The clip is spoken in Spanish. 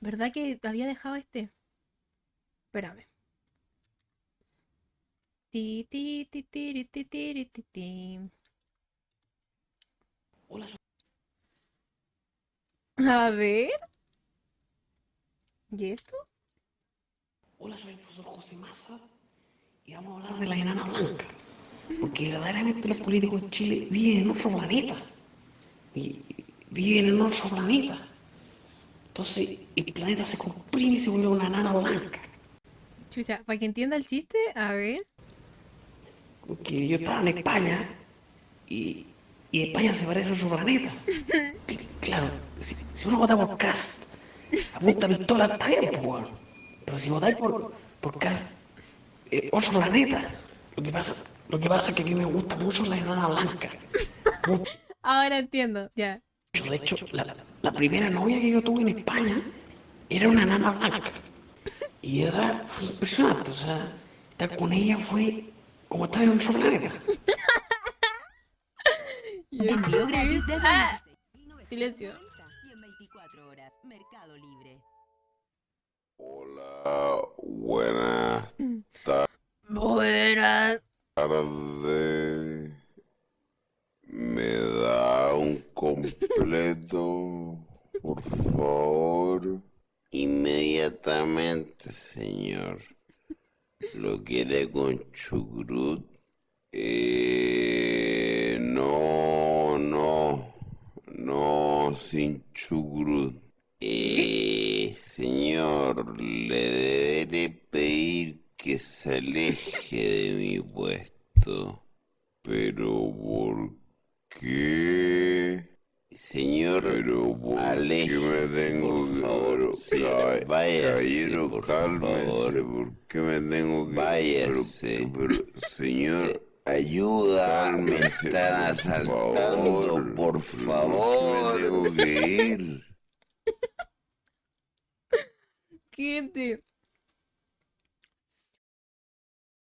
¿Verdad que había dejado este? Espérame. Ti, ti, ti, tiri, ti, tiri, ti, ti. Hola, A ver. ¿Y esto? hola, soy el profesor José Massa y vamos a hablar de la enana blanca. Porque verdaderamente los políticos en Chile viven en otro planeta. Y viven en otro planeta. Entonces el planeta se comprime y se vuelve una enana blanca. Chucha, para que entienda el chiste, a ver. Porque yo estaba en España y, y España se parece a otro planeta. Cl- Claro, si, si uno vota por Cast, apunta pistola, está bien, pues. Pero si votáis por, por Cast, eh, otro planeta. Lo que, pasa, lo que pasa es que a mí me gusta mucho la enana blanca. Ahora entiendo, ya. De hecho, la, la primera novia que yo tuve en España era una enana blanca. Y era, fue impresionante. O sea, estar con ella fue como estar en otro planeta. Envío gratis desde Ah, 16.990 silencio. y en 24 horas. Mercado Libre. Hola, buenas completo, por favor? Inmediatamente, señor. ¿Lo quiere con chucrut? Eh, no, no, no, sin chucrut. Eh, señor, le deberé pedir que se aleje de mi puesto. Pero ¿por qué? Pero ¿por qué me tengo que favor, señor, por cálmese, ¿por qué me tengo que váyase? Pero, pero, señor, ayuda, me están asaltando, por favor, me tengo que ir. Gente,